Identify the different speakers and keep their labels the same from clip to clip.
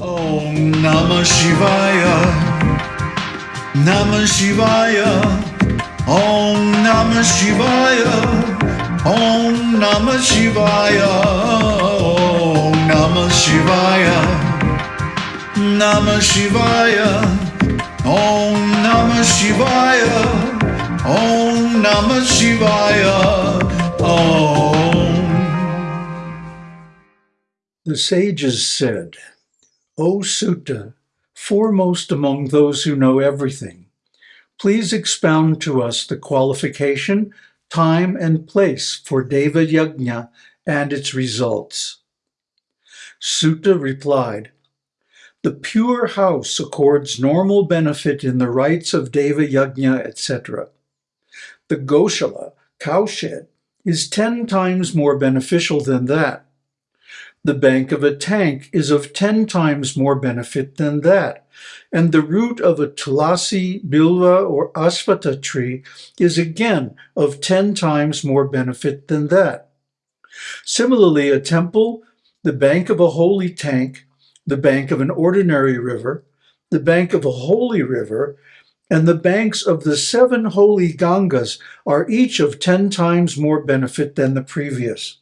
Speaker 1: Om Namah Shivaya. Namah Shivaya. Om Namah Shivaya. Om Namah Shivaya. Om Namah Shivaya. Namah Shivaya. Om Namah Shivaya. Om Namah Shivaya. Om.
Speaker 2: The sages said, O Suta, foremost among those who know everything, please expound to us the qualification, time, and place for Deva Yajna and its results. Suta replied, The pure house accords normal benefit in the rites of Deva Yajna, etc. The Goshala, cowshed, is ten times more beneficial than that the bank of a tank is of ten times more benefit than that, and the root of a tulasi, bilva, or asvata tree is again of ten times more benefit than that. Similarly, a temple, the bank of a holy tank, the bank of an ordinary river, the bank of a holy river, and the banks of the seven holy Gangas are each of ten times more benefit than the previous.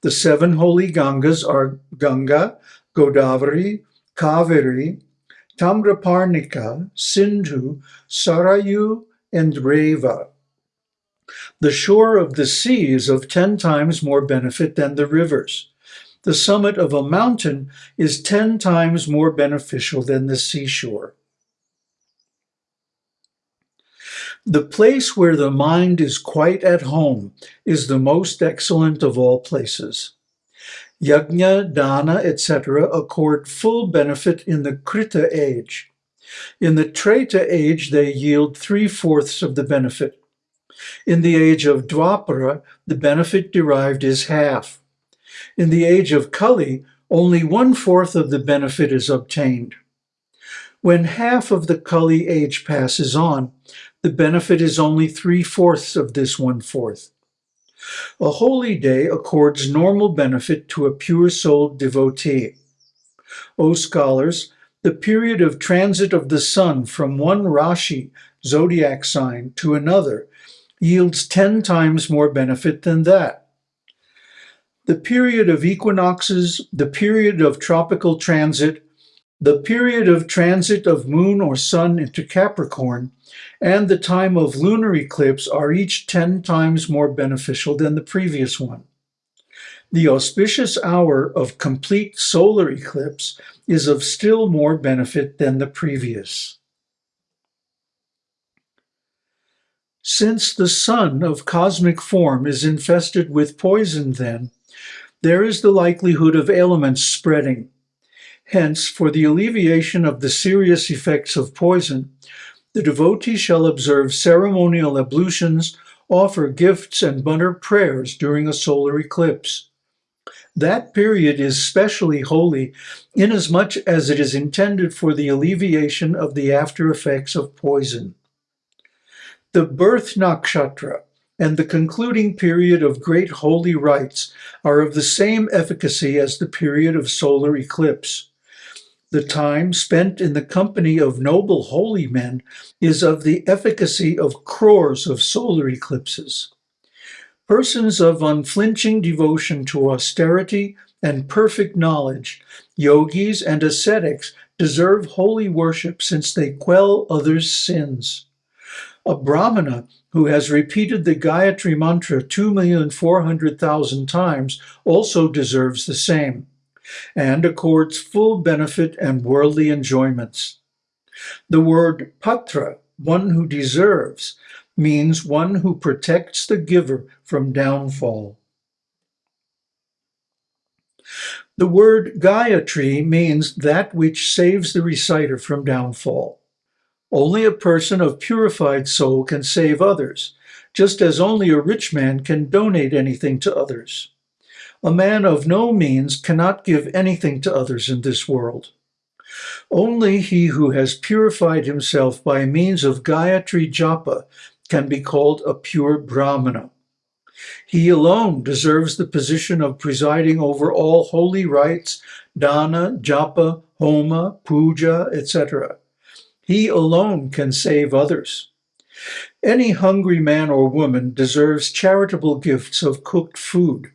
Speaker 2: The seven holy Gangas are Ganga, Godavari, Kaveri, Tamraparnika, Sindhu, Sarayu, and Reva. The shore of the sea is of ten times more benefit than the rivers. The summit of a mountain is ten times more beneficial than the seashore. The place where the mind is quite at home is the most excellent of all places. Yajna, dana, etc. accord full benefit in the Krita age. In the Treta age, they yield three-fourths of the benefit. In the age of Dwapara, the benefit derived is half. In the age of Kali, only one-fourth of the benefit is obtained. When half of the Kali age passes on, the benefit is only three-fourths of this one-fourth. A holy day accords normal benefit to a pure-souled devotee. O scholars, the period of transit of the sun from one Rashi, zodiac sign, to another yields ten times more benefit than that. The period of equinoxes, the period of tropical transit, the period of transit of moon or sun into Capricorn and the time of lunar eclipse are each 10 times more beneficial than the previous one. The auspicious hour of complete solar eclipse is of still more benefit than the previous. Since the sun of cosmic form is infested with poison then, there is the likelihood of ailments spreading, Hence, for the alleviation of the serious effects of poison, the devotee shall observe ceremonial ablutions, offer gifts, and mutter prayers during a solar eclipse. That period is specially holy inasmuch as it is intended for the alleviation of the after effects of poison. The birth nakshatra and the concluding period of great holy rites are of the same efficacy as the period of solar eclipse. The time spent in the company of noble holy men is of the efficacy of crores of solar eclipses. Persons of unflinching devotion to austerity and perfect knowledge, yogis and ascetics deserve holy worship since they quell others' sins. A brahmana who has repeated the Gayatri mantra 2,400,000 times also deserves the same and accords full benefit and worldly enjoyments. The word patra, one who deserves, means one who protects the giver from downfall. The word Gayatri means that which saves the reciter from downfall. Only a person of purified soul can save others, just as only a rich man can donate anything to others. A man of no means cannot give anything to others in this world. Only he who has purified himself by means of Gayatri Japa can be called a pure Brahmana. He alone deserves the position of presiding over all holy rites, dana, japa, homa, puja, etc. He alone can save others. Any hungry man or woman deserves charitable gifts of cooked food.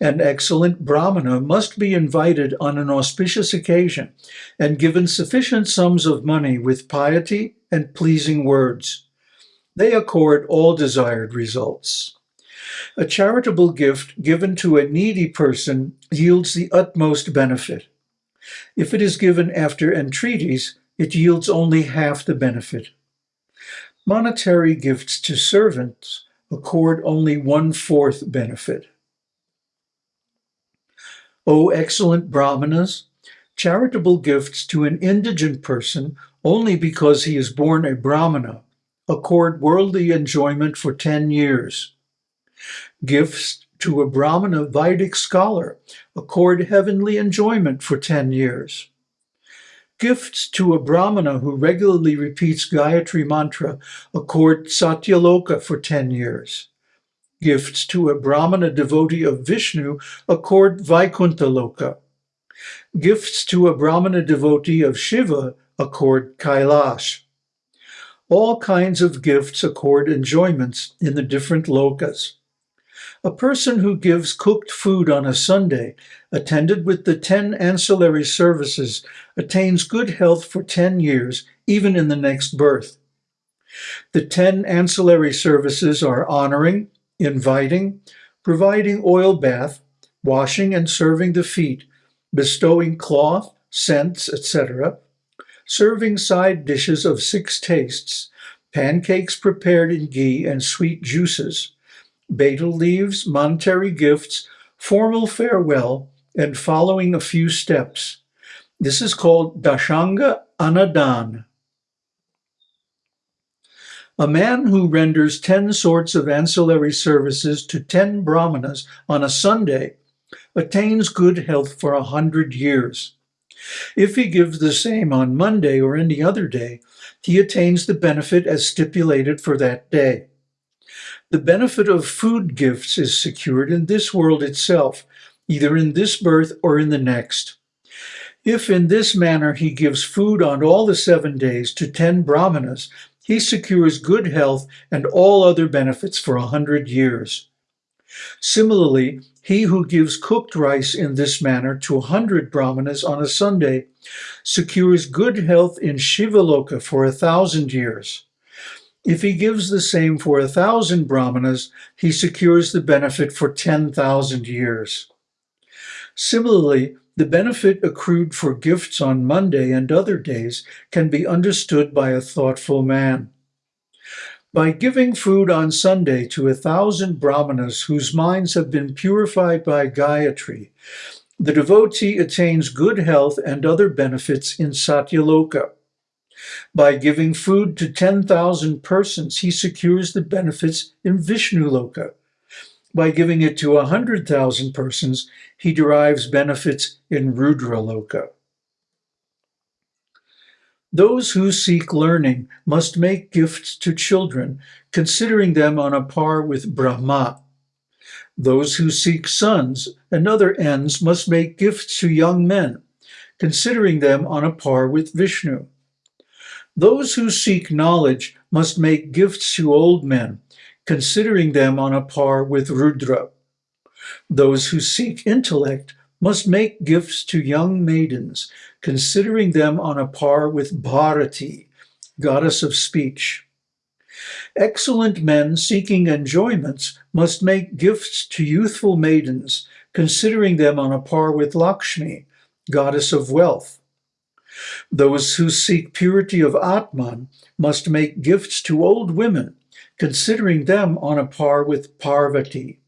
Speaker 2: An excellent brahmana must be invited on an auspicious occasion and given sufficient sums of money with piety and pleasing words. They accord all desired results. A charitable gift given to a needy person yields the utmost benefit. If it is given after entreaties, it yields only half the benefit. Monetary gifts to servants accord only one-fourth benefit. O excellent brahmanas, charitable gifts to an indigent person only because he is born a brahmana accord worldly enjoyment for 10 years. Gifts to a brahmana Vedic scholar accord heavenly enjoyment for 10 years. Gifts to a brahmana who regularly repeats Gayatri mantra accord Satyaloka for 10 years gifts to a Brahmana devotee of Vishnu accord Vaikuntha Loka. Gifts to a Brahmana devotee of Shiva accord Kailash. All kinds of gifts accord enjoyments in the different lokas. A person who gives cooked food on a Sunday, attended with the 10 ancillary services, attains good health for 10 years, even in the next birth. The 10 ancillary services are honoring, inviting, providing oil bath, washing and serving the feet, bestowing cloth, scents, etc., serving side dishes of six tastes, pancakes prepared in ghee and sweet juices, betel leaves, monetary gifts, formal farewell, and following a few steps. This is called Dashanga Anadan. A man who renders 10 sorts of ancillary services to 10 brahmanas on a Sunday attains good health for a hundred years. If he gives the same on Monday or any other day, he attains the benefit as stipulated for that day. The benefit of food gifts is secured in this world itself, either in this birth or in the next. If in this manner he gives food on all the seven days to ten brahmanas, he secures good health and all other benefits for a hundred years. Similarly, he who gives cooked rice in this manner to a hundred brahmanas on a Sunday secures good health in Shivaloka for a thousand years. If he gives the same for a thousand brahmanas, he secures the benefit for 10,000 years. Similarly, the benefit accrued for gifts on Monday and other days can be understood by a thoughtful man. By giving food on Sunday to a thousand brahmanas whose minds have been purified by Gayatri, the devotee attains good health and other benefits in Satyaloka. By giving food to 10,000 persons, he secures the benefits in Vishnu Loka. By giving it to a 100,000 persons, he derives benefits in Rudra Loka. Those who seek learning must make gifts to children, considering them on a par with Brahma. Those who seek sons and other ends must make gifts to young men, considering them on a par with Vishnu. Those who seek knowledge must make gifts to old men, considering them on a par with Rudra. Those who seek intellect must make gifts to young maidens, considering them on a par with Bharati, goddess of speech. Excellent men seeking enjoyments must make gifts to youthful maidens, considering them on a par with Lakshmi, goddess of wealth. Those who seek purity of Atman must make gifts to old women, considering them on a par with Parvati.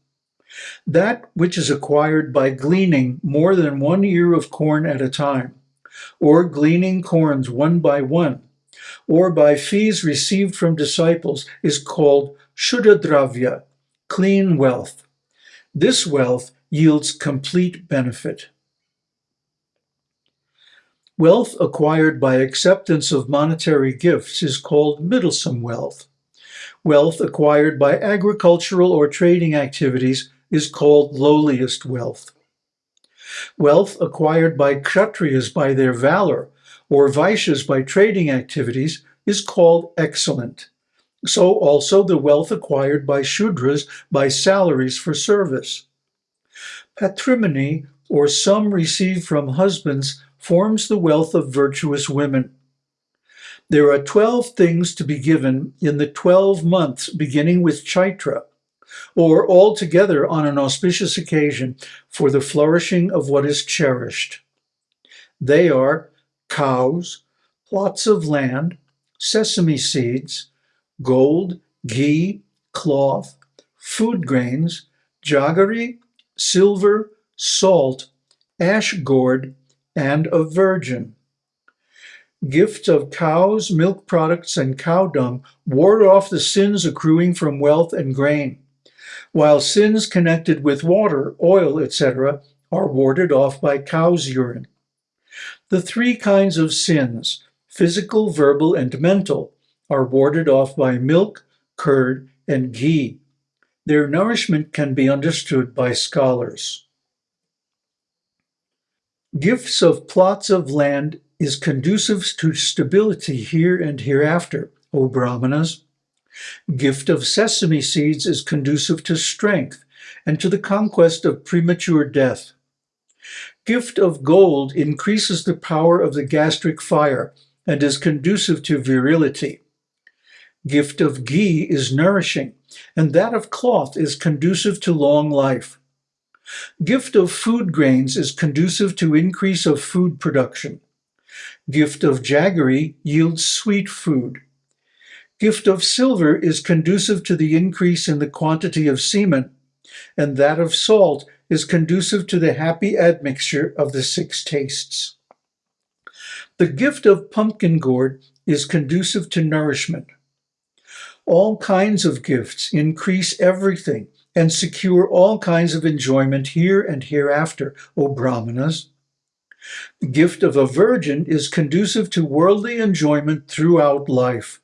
Speaker 2: That which is acquired by gleaning more than one ear of corn at a time, or gleaning corns one by one, or by fees received from disciples is called Shuddha clean wealth. This wealth yields complete benefit. Wealth acquired by acceptance of monetary gifts is called middlesome wealth. Wealth acquired by agricultural or trading activities is called lowliest wealth. Wealth acquired by Kshatriyas by their valor, or Vaishyas by trading activities, is called excellent. So also the wealth acquired by Shudras by salaries for service. Patrimony, or sum received from husbands, forms the wealth of virtuous women. There are 12 things to be given in the 12 months beginning with Chaitra, or altogether on an auspicious occasion for the flourishing of what is cherished. They are cows, plots of land, sesame seeds, gold, ghee, cloth, food grains, jaggery, silver, salt, ash gourd, and a virgin. Gifts of cows, milk products, and cow dung ward off the sins accruing from wealth and grain, while sins connected with water, oil, etc., are warded off by cow's urine. The three kinds of sins, physical, verbal, and mental, are warded off by milk, curd, and ghee. Their nourishment can be understood by scholars. Gifts of plots of land is conducive to stability here and hereafter, O Brahmanas. Gift of sesame seeds is conducive to strength and to the conquest of premature death. Gift of gold increases the power of the gastric fire and is conducive to virility. Gift of ghee is nourishing, and that of cloth is conducive to long life. Gift of food grains is conducive to increase of food production. Gift of jaggery yields sweet food. Gift of silver is conducive to the increase in the quantity of semen, and that of salt is conducive to the happy admixture of the six tastes. The gift of pumpkin gourd is conducive to nourishment. All kinds of gifts increase everything and secure all kinds of enjoyment here and hereafter, O Brahmanas. The gift of a virgin is conducive to worldly enjoyment throughout life.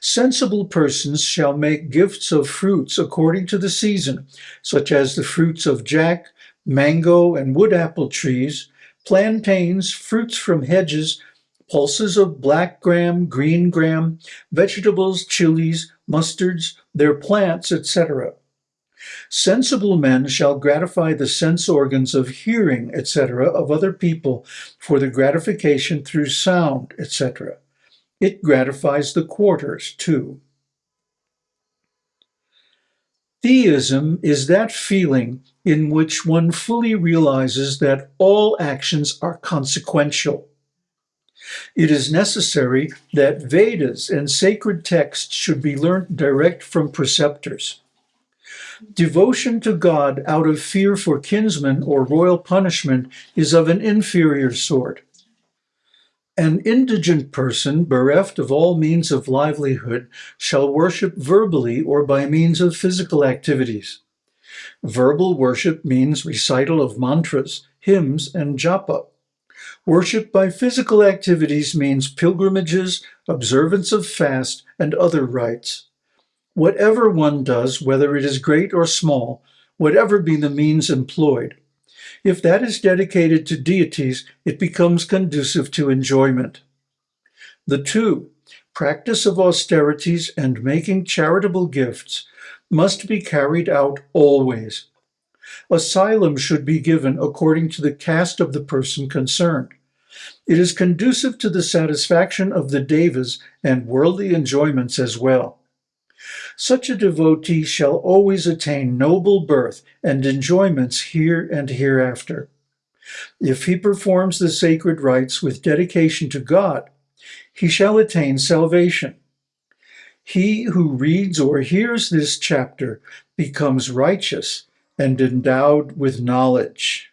Speaker 2: Sensible persons shall make gifts of fruits according to the season, such as the fruits of jack, mango, and wood apple trees, plantains, fruits from hedges, pulses of black gram, green gram, vegetables, chilies, mustards, their plants, etc. Sensible men shall gratify the sense organs of hearing, etc., of other people for the gratification through sound, etc. It gratifies the quarters, too. Theism is that feeling in which one fully realizes that all actions are consequential. It is necessary that Vedas and sacred texts should be learnt direct from preceptors. Devotion to God out of fear for kinsmen or royal punishment is of an inferior sort. An indigent person, bereft of all means of livelihood, shall worship verbally or by means of physical activities. Verbal worship means recital of mantras, hymns, and japa. Worship by physical activities means pilgrimages, observance of fast, and other rites. Whatever one does, whether it is great or small, whatever be the means employed, if that is dedicated to deities, it becomes conducive to enjoyment. The two, practice of austerities and making charitable gifts, must be carried out always. Asylum should be given according to the caste of the person concerned. It is conducive to the satisfaction of the devas and worldly enjoyments as well. Such a devotee shall always attain noble birth and enjoyments here and hereafter. If he performs the sacred rites with dedication to God, he shall attain salvation. He who reads or hears this chapter becomes righteous and endowed with knowledge.